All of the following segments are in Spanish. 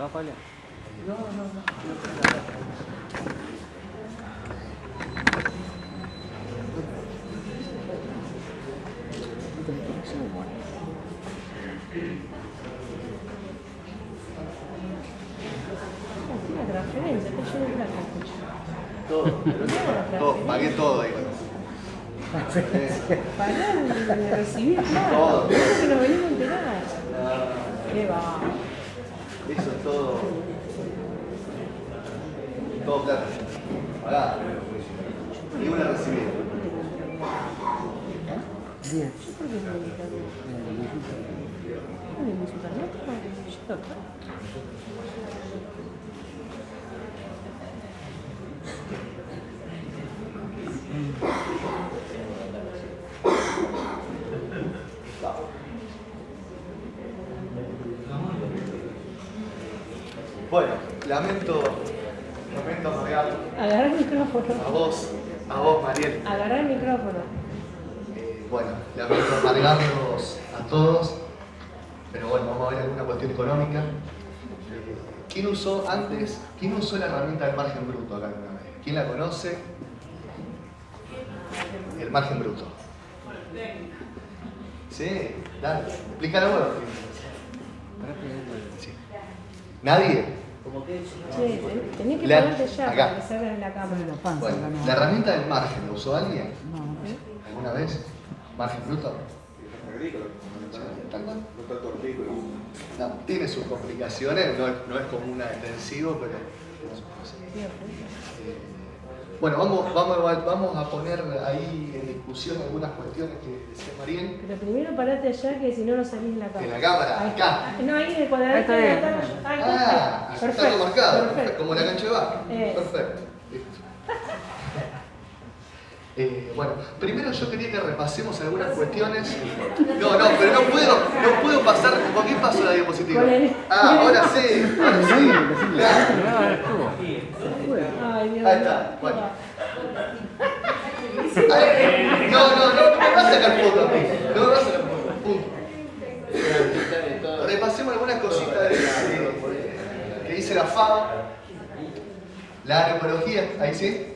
Pápala. No, no, no. La transferencia, está lleno de plata, escucha. Todo, todo, pagué todo ahí. De recibir plata. Todo. Creo que nos venimos a enterar. Qué va. Eso es todo. Todo plata. Pagá. Y una recibida. Bien. Yo creo que es un indicador. ¿En mi supermercado? Yo acá. Bueno, lamento, lamento amargar Agarra el micrófono. a vos, a vos Mariel. Agarra el micrófono. Eh, bueno, lamento amargarlos a todos, pero bueno, vamos a ver alguna cuestión económica. Eh, ¿Quién usó antes, quién usó la herramienta del margen bruto acá alguna vez? ¿Quién la conoce? El margen bruto. Sí, dale, explícalo vos. Sí. ¿Nadie? Tenés que La- ponerte ya acá. para que salga en la cámara. Bueno. ¿la herramienta del margen la usó alguien? No. ¿Alguna vez? ¿Margen bruto? No, tiene sus complicaciones, no es, no es como una extensivo, pero tiene sus cosas. Eh, Bueno, vamos, vamos, a- vamos a poner ahí en discusión algunas cuestiones que decía Mariel. Pero primero parate allá que si no no salís en la cámara. En la cámara, Ahí acá. No, ahí en el cuadradito. Ahí está de la cámara. Ah, está. está todo marcado, perfecto, Perfecto. como la cancha de bar. Eh. Perfecto. listo. Eh, bueno, primero yo quería que repasemos algunas cuestiones. No, no, pero no puedo, no puedo pasar. ¿Con qué paso la diapositiva? Ah, ahora sí, ahora sí. Ay, Dios Ahí está, bueno. Ay, No, no, no, no me vas a sacar foto a mí. No me vas a sacar foto. Punto. Repasemos algunas cositas de, de- que dice la FAO. La agroecología, ahí sí.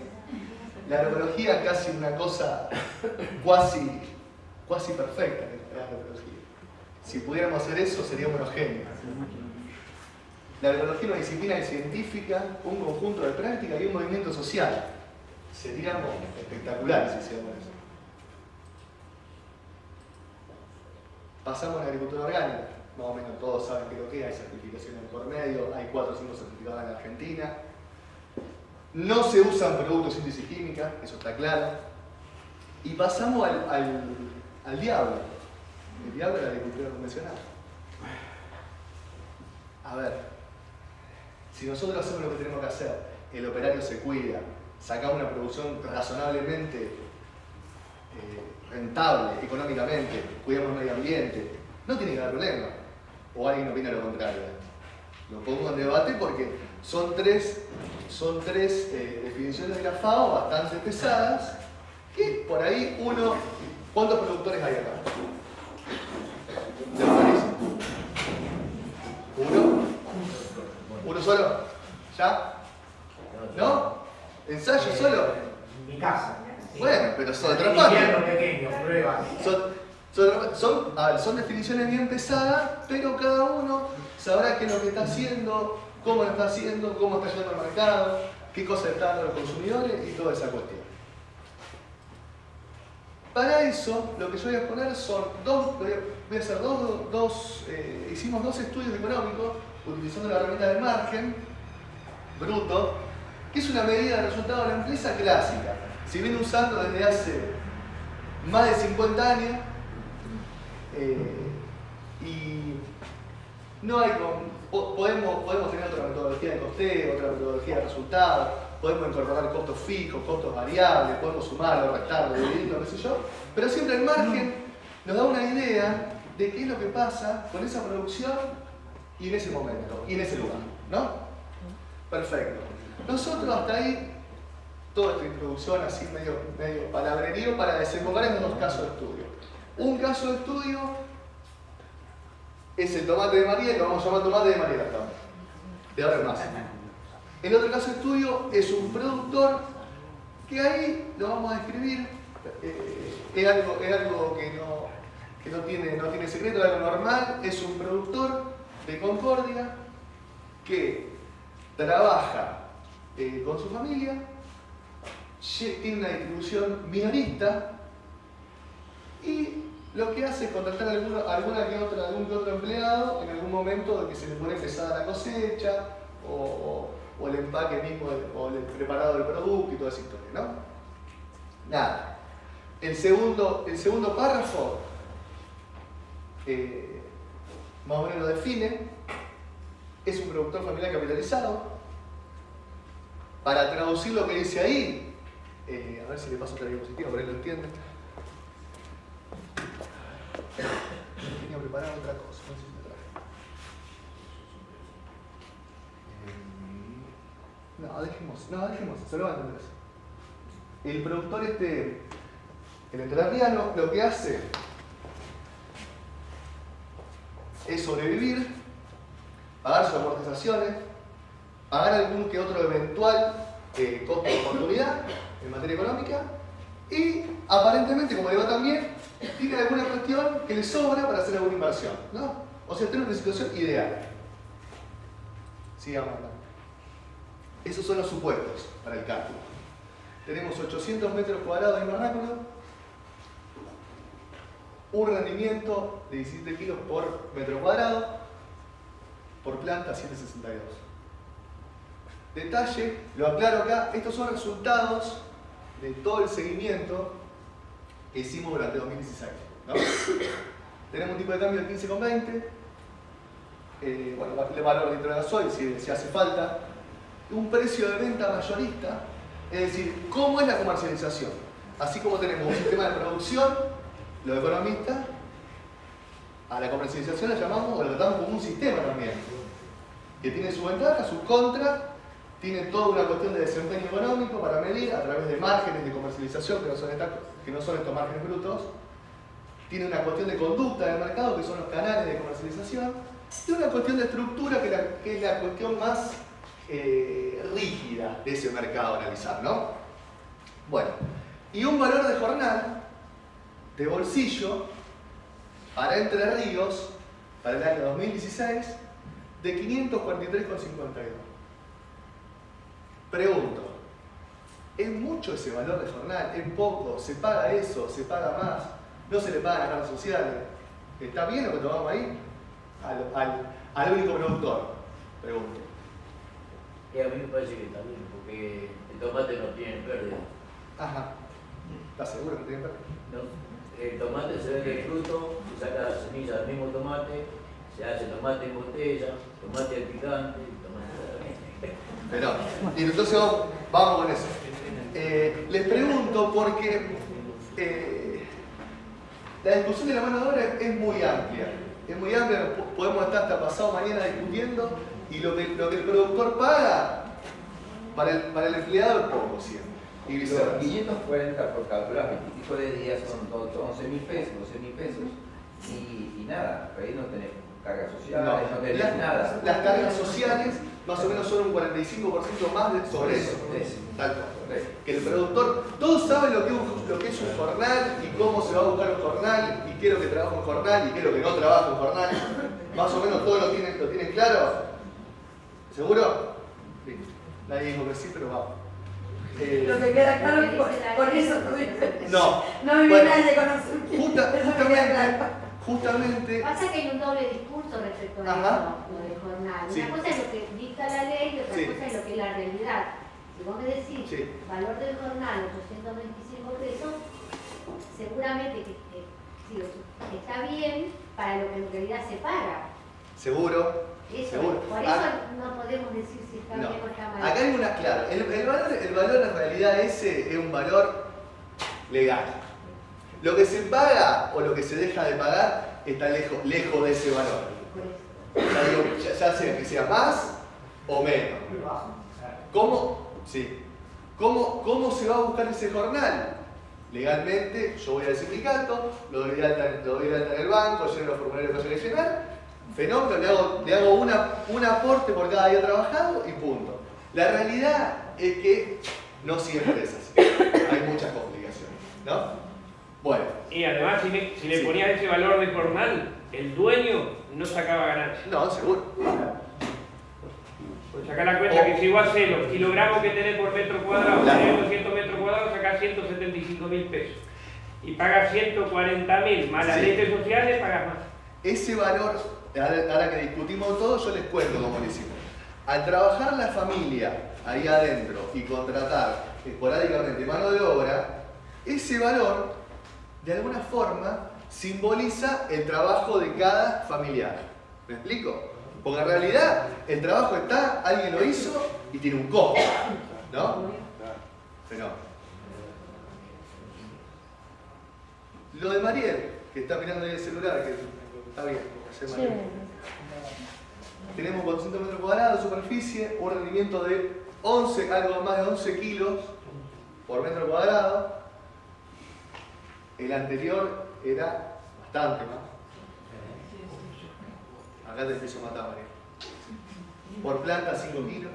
La agroecología es casi una cosa cuasi, cuasi perfecta. La agroecología. Si pudiéramos hacer eso, seríamos unos genios. La agroecología es una disciplina científica, un conjunto de prácticas y un movimiento social. Seríamos espectaculares si hiciéramos eso. Pasamos a la agricultura orgánica. Más o menos todos saben qué lo que es, hay certificaciones por medio, hay 4 o 5 certificados en Argentina. No se usan productos síntesis química, eso está claro. Y pasamos al, al, al diablo. El diablo de la agricultura convencional. A ver, si nosotros hacemos lo que tenemos que hacer, el operario se cuida, sacamos una producción razonablemente eh, rentable económicamente, cuidamos el medio ambiente, no tiene que haber problema. O alguien opina lo contrario. Lo pongo en debate porque son tres, son tres eh, definiciones de la FAO bastante pesadas que por ahí uno... ¿Cuántos productores hay acá? ¿De hortalizas? ¿Uno? ¿Uno solo? ¿Ya? ¿No? ¿Ensayo solo? Mi casa. Bueno, pero son pequeño, pruebas. Son, son, ver, son definiciones bien pesadas, pero cada uno sabrá qué es lo que está haciendo, cómo lo está haciendo, cómo está yendo al mercado, qué cosas están dando los consumidores y toda esa cuestión. Para eso, lo que yo voy a poner son dos, voy a, hacer dos, dos eh, hicimos dos estudios económicos utilizando la herramienta del margen bruto, que es una medida de resultado de la empresa clásica. Se viene usando desde hace más de 50 años eh, y no hay podemos, podemos tener otra metodología de costeo, otra metodología de resultados, podemos incorporar costos fijos, costos variables, podemos sumarlo, restarlo, dividirlo, qué sé yo, pero siempre el margen nos da una idea de qué es lo que pasa con esa producción y en ese momento, y en ese lugar, ¿no? Perfecto. Nosotros hasta ahí, toda esta introducción así medio, medio palabrerío para desembocar en dos casos de estudio. Un caso de estudio es el tomate de María, lo vamos a llamar tomate de María de ahora más. El otro caso estudio es un productor que ahí lo vamos a describir, eh, es, algo, es algo que, no, que no, tiene, no tiene secreto, es algo normal, es un productor de Concordia que trabaja eh, con su familia, tiene una distribución minorista y lo que hace es contratar a alguna, que otra, algún que otro empleado en algún momento de que se le pone pesada la cosecha o, el empaque mismo o el preparado del producto y toda esa historia, ¿no? Nada. El segundo, el segundo párrafo eh, más o menos lo define. Es un productor familiar capitalizado. Para traducir lo que dice ahí, eh, a ver si le paso otra diapositiva, por ahí lo entienden. Tenía preparado otra cosa, si me traje. No, dejemos, no, dejemos, se lo van a entender El productor este, el entrerriano, lo que hace es sobrevivir, pagar sus amortizaciones, pagar algún que otro eventual eh, costo de oportunidad en materia económica y aparentemente, como digo también, tiene alguna cuestión que le sobra para hacer alguna inversión. ¿no? O sea, tiene una situación ideal. Sigamos. Esos son los supuestos para el cálculo. Tenemos 800 metros cuadrados de invernáculo, un rendimiento de 17 kilos por metro cuadrado, por planta 762. Detalle, lo aclaro acá, estos son resultados de todo el seguimiento hicimos durante 2016. Tenemos un tipo de cambio de 15,20, eh, bueno, el valor de gasoil si, si hace falta, un precio de venta mayorista, es decir, ¿cómo es la comercialización? Así como tenemos un sistema de producción, los economistas, a la comercialización la llamamos o la tratamos como un sistema también, que tiene su ventaja, sus contras, tiene toda una cuestión de desempeño económico para medir a través de márgenes de comercialización que no son, que no son estos márgenes brutos, tiene una cuestión de conducta del mercado que son los canales de comercialización, y una cuestión de estructura que, es la cuestión más eh, rígida de ese mercado a analizar, ¿no? Bueno, y un valor de jornal de bolsillo para Entre Ríos para el año 2016 de 543,52. Pregunto, ¿es mucho ese valor de jornal? ¿Es poco? ¿Se paga eso? ¿Se paga más? ¿No se le pagan las redes sociales? ¿Está bien lo que tomamos ahí? Al, al, único productor, pregunto. Y a mí me parece que está bien, porque el tomate no tiene pérdida. Ajá. ¿Estás seguro que tiene pérdida? No el tomate se vende el fruto, se saca la semilla del mismo tomate, se hace tomate en botella, tomate al picante, tomate Pero, y entonces vamos con eso. Eh, les pregunto porque eh, la discusión de la mano de obra es muy amplia. Es muy amplia, podemos estar hasta pasado mañana discutiendo y lo que, lo que el productor paga para el, para el empleado es poco siempre. Y Los 540 por calcular 25 de días son 11 mil pesos, 12 mil pesos. Y, y, nada, ahí no tenés cargas sociales, no, tenés nada. Las cargas sociales más o menos son un 45% más de, sobre eso. Tal Que el productor, todos saben lo que, lo que es un jornal y cómo se va a buscar un jornal y qué es lo que trabaja un jornal y qué es lo que no trabaja un jornal. Más o menos todos lo tienen, lo tienen claro. ¿Seguro? Nadie dijo que sí, pero vamos. Eh, Lo que queda claro con, eso tuviste. No. No me viene nadie con justa, justamente. Pasa que hay un doble discurso respecto a eso, lo de jornal. Una cosa es lo que dicta la ley y otra cosa es lo que es la realidad. Si vos me decís valor del jornal 825 pesos, seguramente que, está bien para lo que en realidad se paga. Seguro. Eso, por eso no podemos decir si está bien o está mal. Acá hay una, claro, el, valor, el valor en realidad ese es un valor legal. Lo que se paga o lo que se deja de pagar está lejos, lejos de ese valor. Ya, sea que sea más o menos. ¿Cómo? Sí. ¿Cómo, ¿Cómo se va a buscar ese jornal? Legalmente, yo voy al sindicato, lo doy de alta, en el banco, lleno los formularios que hay fenómeno, le hago, le hago un aporte por cada día trabajado y punto. La realidad es que no siempre es así. Hay muchas complicaciones, ¿no? Bueno. Y además, si le, si le Sí. ponías ese valor de jornal, el dueño no sacaba ganancia. No, seguro. Pues saca la cuenta que si vos haces los kilogramos que tenés por metro cuadrado, Claro. tenés 200 metros cuadrados, sacás 175 mil pesos. Y pagas 140 mil, más las Sí. leyes sociales, pagas más. Ese valor, ahora que discutimos todo, yo les cuento cómo lo hicimos. Al trabajar la familia ahí adentro y contratar esporádicamente mano de obra, ese valor, de alguna forma, simboliza el trabajo de cada familiar. ¿Me explico? Porque en realidad el trabajo está, alguien lo hizo y tiene un costo, ¿no? Pero lo de Mariel, que está mirando ahí el celular, que está bien, hace. Mariel. Tenemos 400 metros cuadrados de superficie, un rendimiento de 11, algo más de 11 kilos por metro cuadrado. El anterior era bastante más. Acá te empiezo a matar, María. Por planta 5 kilos.